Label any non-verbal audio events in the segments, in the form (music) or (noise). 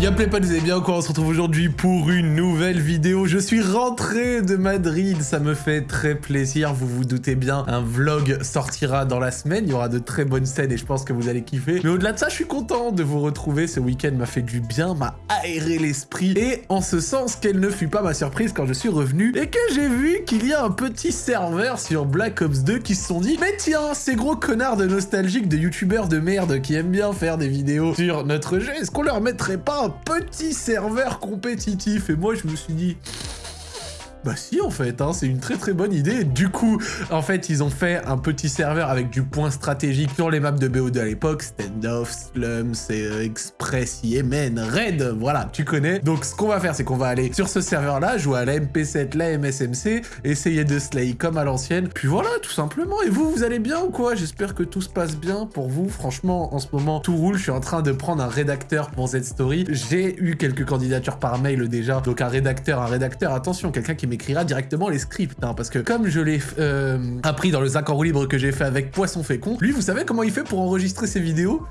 Y'a pas, vous allez bien quoi On se retrouve aujourd'hui pour une nouvelle vidéo. Je suis rentré de Madrid, ça me fait très plaisir, vous vous doutez bien. Un vlog sortira dans la semaine, il y aura de très bonnes scènes et je pense que vous allez kiffer. Mais au-delà de ça, je suis content de vous retrouver. Ce week-end m'a fait du bien, m'a aéré l'esprit. Et en ce sens, quelle ne fut pas ma surprise quand je suis revenu et que j'ai vu qu'il y a un petit serveur sur Black Ops 2 qui se sont dit Mais tiens, ces gros connards de nostalgiques de youtubeurs de merde qui aiment bien faire des vidéos sur notre jeu, est-ce qu'on leur mettrait pas petit serveur compétitif. Et moi, je me suis dit... Bah si en fait, hein, c'est une très très bonne idée. Du coup, en fait, ils ont fait un petit serveur avec du point stratégique sur les maps de BO2 à l'époque, Standoff, Slums, euh, Express, Yemen, Raid, voilà, tu connais. Donc ce qu'on va faire, c'est qu'on va aller sur ce serveur-là, jouer à la MP7, la MSMC, essayer de slay comme à l'ancienne. Puis voilà, tout simplement. Et vous, vous allez bien ou quoi? J'espère que tout se passe bien pour vous. Franchement, en ce moment, tout roule. Je suis en train de prendre un rédacteur pour cette story. J'ai eu quelques candidatures par mail déjà. Donc un rédacteur, un rédacteur, attention, quelqu'un qui m'écrira directement les scripts, hein, parce que comme je l'ai euh, appris dans le 5 en libre que j'ai fait avec Poisson Fécond, lui, vous savez comment il fait pour enregistrer ses vidéos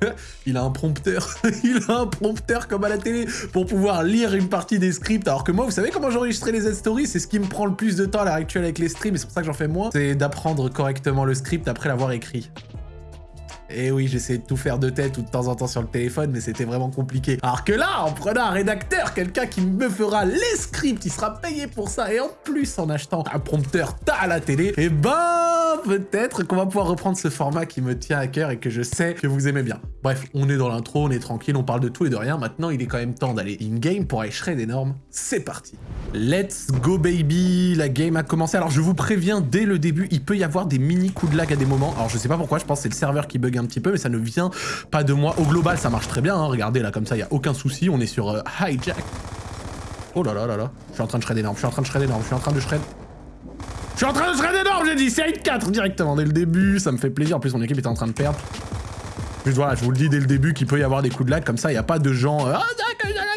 (laughs) Il a un prompteur, (laughs) il a un prompteur comme à la télé pour pouvoir lire une partie des scripts, alors que moi, vous savez comment j'enregistrais les Z-Stories C'est ce qui me prend le plus de temps à l'heure actuelle avec les streams, et c'est pour ça que j'en fais moins, c'est d'apprendre correctement le script après l'avoir écrit. Et eh oui, j'essayais de tout faire de tête ou de temps en temps sur le téléphone, mais c'était vraiment compliqué. Alors que là, en prenant un rédacteur, quelqu'un qui me fera les scripts, il sera payé pour ça, et en plus en achetant un prompteur à la télé, et eh ben peut-être qu'on va pouvoir reprendre ce format qui me tient à cœur et que je sais que vous aimez bien. Bref, on est dans l'intro, on est tranquille, on parle de tout et de rien. Maintenant, il est quand même temps d'aller in-game pour aller shred énorme. C'est parti Let's go baby La game a commencé. Alors je vous préviens, dès le début, il peut y avoir des mini coups de lag à des moments. Alors je sais pas pourquoi, je pense que c'est le serveur qui bug un petit peu, mais ça ne vient pas de moi. Au global, ça marche très bien. Hein. Regardez là, comme ça, il n'y a aucun souci. On est sur euh, hijack. Oh là là là là. Je suis en train de shred énorme, je suis en train de shred énorme, je suis en train de shred. Je suis en train de shred énorme, j'ai dit, c'est 4 directement dès le début, ça me fait plaisir. En plus, mon équipe était en train de perdre. Juste voilà, je vous le dis dès le début qu'il peut y avoir des coups de lag comme ça, il n'y a pas de gens... Euh, ah,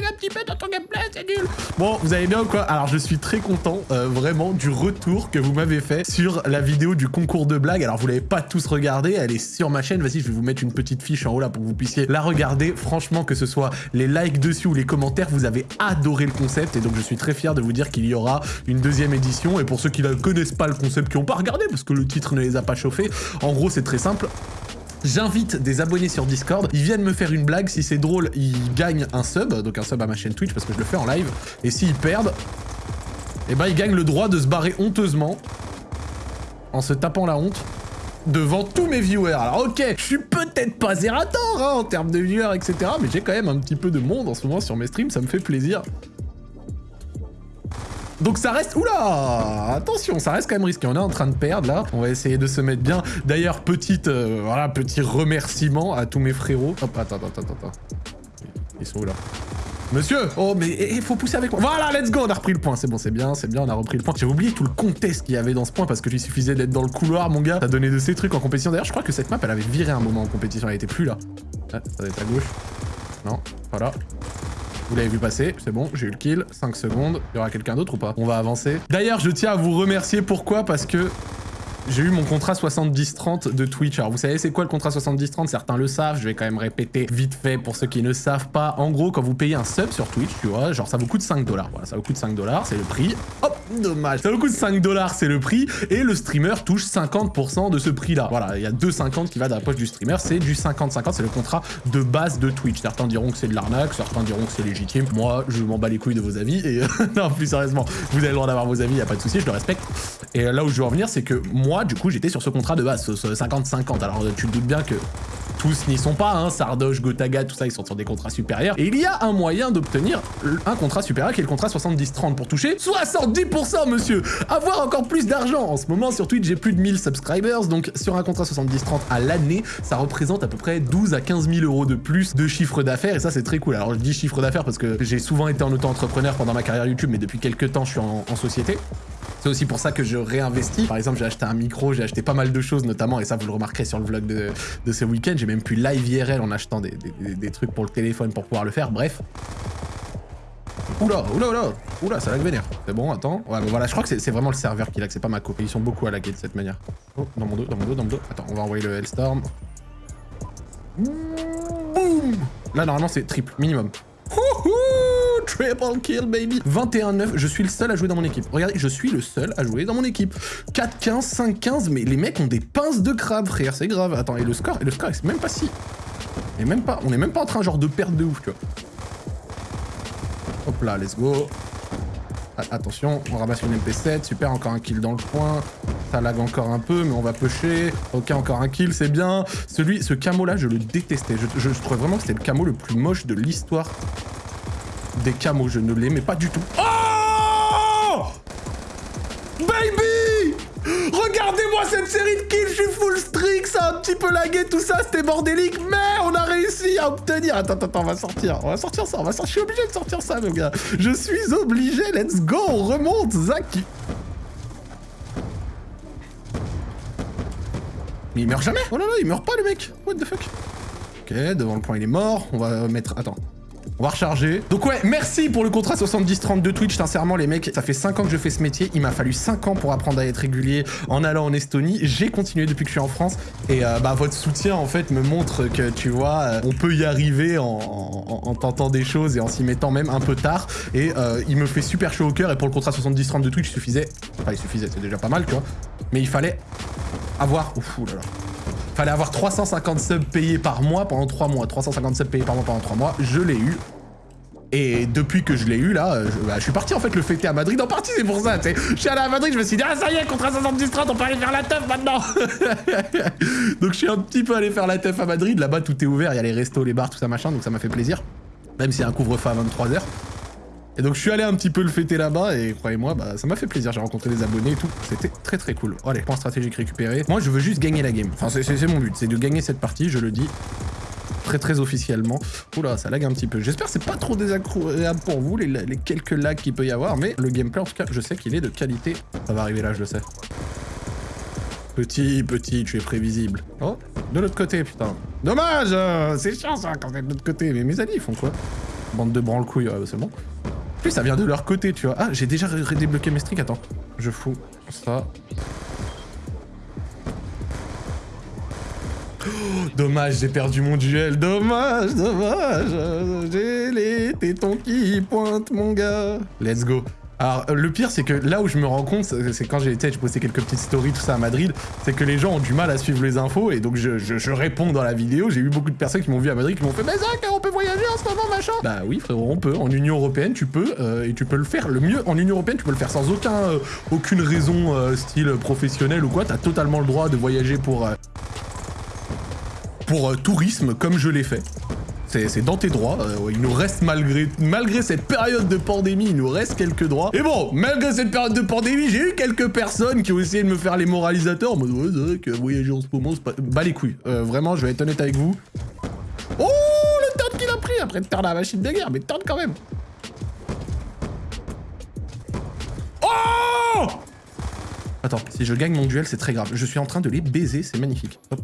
un petit peu dans ton gameplay, c'est nul Bon, vous allez bien ou quoi? Alors, je suis très content, euh, vraiment, du retour que vous m'avez fait sur la vidéo du concours de blagues. Alors, vous l'avez pas tous regardé, elle est sur ma chaîne. Vas-y, je vais vous mettre une petite fiche en haut là pour que vous puissiez la regarder. Franchement, que ce soit les likes dessus ou les commentaires, vous avez adoré le concept. Et donc, je suis très fier de vous dire qu'il y aura une deuxième édition. Et pour ceux qui ne connaissent pas le concept, qui n'ont pas regardé, parce que le titre ne les a pas chauffés, en gros, c'est très simple. J'invite des abonnés sur Discord, ils viennent me faire une blague, si c'est drôle, ils gagnent un sub, donc un sub à ma chaîne Twitch parce que je le fais en live, et s'ils perdent, eh ben ils gagnent le droit de se barrer honteusement, en se tapant la honte, devant tous mes viewers. Alors ok, je suis peut-être pas zérator hein, en termes de viewers, etc. Mais j'ai quand même un petit peu de monde en ce moment sur mes streams, ça me fait plaisir. Donc ça reste... Oula Attention, ça reste quand même risqué. On est en train de perdre, là. On va essayer de se mettre bien. D'ailleurs, petite... Euh, voilà, petit remerciement à tous mes frérots. Hop, attends, attends, attends, attends. Ils sont où, là? Monsieur Oh, mais il eh, eh, faut pousser avec moi. Voilà, let's go On a repris le point. C'est bon, c'est bien, c'est bien, on a repris le point. J'ai oublié tout le contest qu'il y avait dans ce point parce que il suffisait d'être dans le couloir, mon gars. T'as donné de ces trucs en compétition. D'ailleurs, je crois que cette map, elle avait viré un moment en compétition. Elle était plus là. Ah, ça doit être à gauche. Non, voilà. Vous l'avez vu passer, c'est bon, j'ai eu le kill. 5 secondes. Il y aura quelqu'un d'autre ou pas? On va avancer. D'ailleurs, je tiens à vous remercier. Pourquoi? Parce que j'ai eu mon contrat 70-30 de Twitch. Alors vous savez c'est quoi le contrat 70-30 Certains le savent, je vais quand même répéter vite fait pour ceux qui ne savent pas. En gros, quand vous payez un sub sur Twitch, tu vois, genre ça vous coûte 5 dollars. Voilà, ça vous coûte 5 dollars, c'est le prix. Hop, dommage. Ça vous coûte 5 dollars, c'est le prix. Et le streamer touche 50% de ce prix-là. Voilà, il y a 2,50 qui va dans la poche du streamer. C'est du 50-50, c'est le contrat de base de Twitch. Certains diront que c'est de l'arnaque, certains diront que c'est légitime. Moi, je m'en bats les couilles de vos avis. Et (laughs) non, plus sérieusement, vous avez le droit d'avoir vos avis, il a pas de souci, je le respecte. Et là où je veux en venir, c'est que moi, du coup, j'étais sur ce contrat de base, ce 50-50. Alors, tu te doutes bien que tous n'y sont pas, hein, Sardoche, Gotaga, tout ça, ils sont sur des contrats supérieurs. Et il y a un moyen d'obtenir un contrat supérieur qui est le contrat 70-30 pour toucher 70%, monsieur Avoir encore plus d'argent En ce moment, sur Twitch, j'ai plus de 1000 subscribers, donc sur un contrat 70-30 à l'année, ça représente à peu près 12 à 15 000 euros de plus de chiffre d'affaires, et ça, c'est très cool. Alors, je dis chiffre d'affaires parce que j'ai souvent été en auto-entrepreneur pendant ma carrière YouTube, mais depuis quelques temps, je suis en société. C'est aussi pour ça que je réinvestis. Par exemple, j'ai acheté un micro, j'ai acheté pas mal de choses notamment, et ça vous le remarquerez sur le vlog de, ce week-end, j'ai même pu live IRL en achetant des, trucs pour le téléphone pour pouvoir le faire, bref. Oula, oula, oula, oula, ça lag vénère. C'est bon, attends. Ouais, mais voilà, je crois que c'est vraiment le serveur qui lag, c'est pas ma copie. Ils sont beaucoup à laguer de cette manière. Oh, dans mon dos, dans mon dos, dans mon dos. Attends, on va envoyer le Hellstorm. Là, normalement, c'est triple, minimum. Triple kill, baby 21-9, je suis le seul à jouer dans mon équipe. Regardez, je suis le seul à jouer dans mon équipe. 4-15, 5-15, mais les mecs ont des pinces de crabe, frère, c'est grave. Attends, et le score, et le score, c'est même pas si... Et même pas, on est même pas en train de perdre de ouf, tu. Hop là, let's go. Attention, on ramasse une MP7, super, encore un kill dans le coin. Ça lag encore un peu, mais on va pusher. Ok, encore un kill, c'est bien. Celui, ce camo là, je le détestais. Je, trouvais vraiment que c'était le camo le plus moche de l'histoire des camos. Je ne l'aimais pas du tout. Oh Baby Regardez-moi cette série de kills, je suis full streak, ça a un petit peu lagué tout ça, c'était bordélique, mais on a réussi à obtenir... Attends, attends, on va sortir, on va sortir ça, on va sortir, je suis obligé de sortir ça, mon gars. Je suis obligé, let's go, on remonte, Zach Mais il meurt jamais? Oh là là, il meurt pas le mec What the fuck? Ok, devant le point il est mort, on va mettre... Attends, on va recharger. Donc ouais, merci pour le contrat 70-30 de Twitch. Sincèrement, les mecs, ça fait 5 ans que je fais ce métier. Il m'a fallu 5 ans pour apprendre à être régulier en allant en Estonie. J'ai continué depuis que je suis en France. Et euh, bah, votre soutien, en fait, me montre que, tu vois, euh, on peut y arriver en, tentant des choses et en s'y mettant même un peu tard. Et euh, il me fait super chaud au cœur. Et pour le contrat 70-30 de Twitch, il suffisait... Enfin, il suffisait, c'est déjà pas mal, tu vois. Mais il fallait avoir... Ouf, là là. Fallait avoir 350 subs payés par mois pendant 3 mois. 350 subs payés par mois pendant 3 mois. Je l'ai eu. Et depuis que je l'ai eu là, bah, je, suis parti en fait le fêter à Madrid. En partie c'est pour ça, tu sais. Je suis allé à Madrid, je me suis dit, ah ça y est, contre 70 30 on peut aller faire la teuf maintenant. (laughs) donc je suis un petit peu allé faire la teuf à Madrid. Là-bas tout est ouvert, il y a les restos, les bars, tout ça machin, donc ça m'a fait plaisir. Même s'il y a un couvre-feu à 23h. Et donc je suis allé un petit peu le fêter là-bas et croyez-moi, bah, ça m'a fait plaisir. J'ai rencontré des abonnés et tout. C'était très très cool. Allez, point stratégique récupéré. Moi je veux juste gagner la game. Enfin c'est mon but, c'est de gagner cette partie, je le dis très très officiellement. Oula, ça lag un petit peu. J'espère que c'est pas trop désagréable pour vous, les, quelques lags qu'il peut y avoir, mais le gameplay en tout cas, je sais qu'il est de qualité. Ça va arriver là, je le sais. Petit, petit, tu es prévisible. Oh, de l'autre côté, putain. Dommage euh, C'est chiant ça quand t'es de l'autre côté. Mais mes alliés, ils font quoi? Bande de branle-couilles, c'est bon. Plus ça vient de leur côté, tu vois. Ah, j'ai déjà redébloqué mes streaks, attends. Je fous ça. Oh, dommage, j'ai perdu mon duel. Dommage, dommage. J'ai les tétons qui pointent, mon gars. Let's go. Alors, euh, le pire, c'est que là où je me rends compte, c'est quand j'ai été, je postais quelques petites stories, tout ça à Madrid, c'est que les gens ont du mal à suivre les infos, et donc je, réponds dans la vidéo. J'ai eu beaucoup de personnes qui m'ont vu à Madrid, qui m'ont fait « Mais Zach, on peut voyager en ce moment, machin !» Bah oui, frérot, on peut. En Union Européenne, tu peux, euh, et tu peux le faire. Le mieux, en Union Européenne, tu peux le faire sans aucun, euh, aucune raison style professionnel ou quoi. T'as totalement le droit de voyager pour... pour tourisme, comme je l'ai fait. C'est dans tes droits. Euh, il nous reste malgré, cette période de pandémie, il nous reste quelques droits. Et bon, malgré cette période de pandémie, j'ai eu quelques personnes qui ont essayé de me faire les moralisateurs en mode c'est que voyager en ce moment, c'est pas... Bah les couilles. Euh, vraiment, je vais être honnête avec vous. Oh, le turn qu'il a pris après de perdre la machine de guerre, mais turn quand même. Oh Attends, si je gagne mon duel, c'est très grave. Je suis en train de les baiser, c'est magnifique. Hop,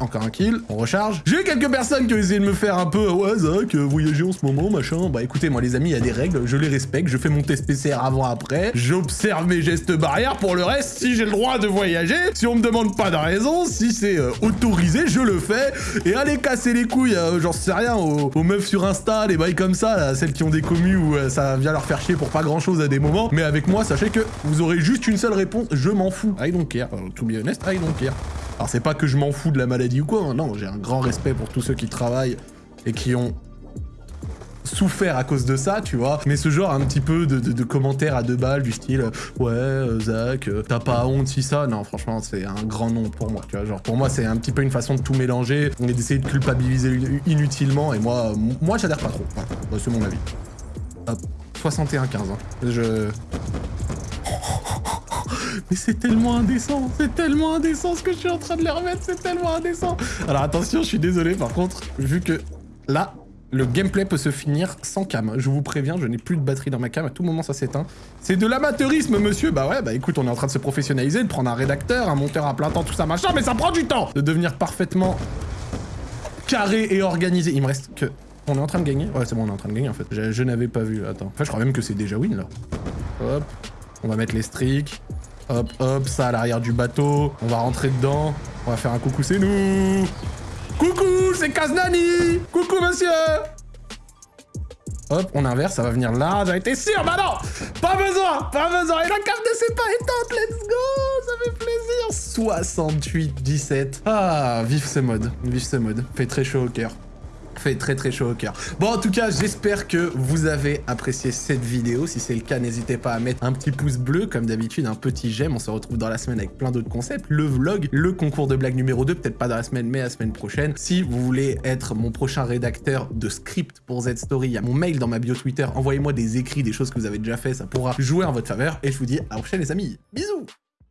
encore un kill, on recharge. J'ai eu quelques personnes qui ont essayé de me faire un peu, ouais Zach, euh, voyager en ce moment, machin. Bah écoutez, moi les amis, il y a des règles, je les respecte, je fais mon test PCR avant, après, j'observe mes gestes barrières, pour le reste, si j'ai le droit de voyager, si on me demande pas de raison, si c'est euh, autorisé, je le fais. Et allez casser les couilles, euh, j'en sais rien, aux, meufs sur Insta, les bails comme ça, celles qui ont des commus où ça vient leur faire chier pour pas grand chose à des moments. Mais avec moi, sachez que vous aurez juste une seule réponse, je m'en fous. I don't care, to be honest, I don't care. Alors c'est pas que je m'en fous de la maladie ou quoi, hein. non, j'ai un grand respect pour tous ceux qui travaillent et qui ont souffert à cause de ça, tu vois. Mais ce genre un petit peu de, commentaires à deux balles du style « Ouais, euh, Zach, euh, t'as pas honte si ça ?» Non, franchement, c'est un grand nom pour moi, tu vois. Genre, pour moi, c'est un petit peu une façon de tout mélanger, est d'essayer de culpabiliser inutilement, et moi, moi j'adhère pas trop. Bah, c'est mon avis. Hop, 61-15, hein. Je... Mais c'est tellement indécent, c'est tellement indécent ce que je suis en train de les remettre, c'est tellement indécent. Alors attention, je suis désolé par contre, vu que là, le gameplay peut se finir sans cam. Je vous préviens, je n'ai plus de batterie dans ma cam, à tout moment ça s'éteint. C'est de l'amateurisme, monsieur Bah ouais, bah écoute, on est en train de se professionnaliser, de prendre un rédacteur, un monteur à plein temps, tout ça machin, mais ça prend du temps De devenir parfaitement carré et organisé. Il me reste que... On est en train de gagner Ouais, c'est bon, on est en train de gagner en fait. Je, je n'avais pas vu, attends. Enfin, je crois même que c'est déjà win là. Hop, on va mettre les streaks. Hop, hop, ça à l'arrière du bateau. On va rentrer dedans. On va faire un coucou, c'est nous. Coucou, c'est Kaznani. Coucou, monsieur. Hop, on inverse, ça va venir là. J'en étais sûr, bah non Pas besoin Pas besoin Et la carte ne s'est pas éteinte, let's go Ça fait plaisir 68, 17. Ah, vive ce mode. Vive ce mode. Fait très chaud au cœur fait très très chaud au cœur. Bon, en tout cas, j'espère que vous avez apprécié cette vidéo. Si c'est le cas, n'hésitez pas à mettre un petit pouce bleu, comme d'habitude, un petit j'aime. On se retrouve dans la semaine avec plein d'autres concepts. Le vlog, le concours de blague numéro 2, peut-être pas dans la semaine, mais la semaine prochaine. Si vous voulez être mon prochain rédacteur de script pour Z-Story, il y a mon mail dans ma bio Twitter. Envoyez-moi des écrits, des choses que vous avez déjà fait, ça pourra jouer en votre faveur. Et je vous dis à la prochaine, les amis. Bisous